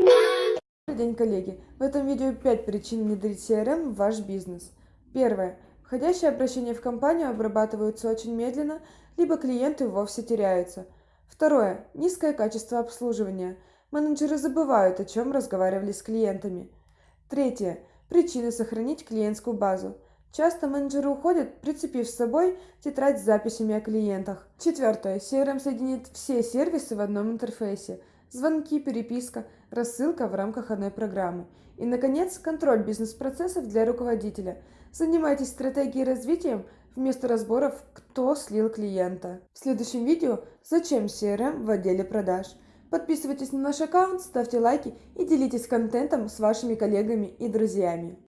Добрый день, коллеги! В этом видео 5 причин внедрить CRM в ваш бизнес. Первое. Входящие обращения в компанию обрабатываются очень медленно, либо клиенты вовсе теряются. Второе. Низкое качество обслуживания. Менеджеры забывают, о чем разговаривали с клиентами. Третье. Причины сохранить клиентскую базу. Часто менеджеры уходят, прицепив с собой тетрадь с записями о клиентах. Четвертое. CRM соединит все сервисы в одном интерфейсе. Звонки, переписка, рассылка в рамках одной программы. И, наконец, контроль бизнес-процессов для руководителя. Занимайтесь стратегией развития вместо разборов, кто слил клиента. В следующем видео «Зачем CRM в отделе продаж?». Подписывайтесь на наш аккаунт, ставьте лайки и делитесь контентом с вашими коллегами и друзьями.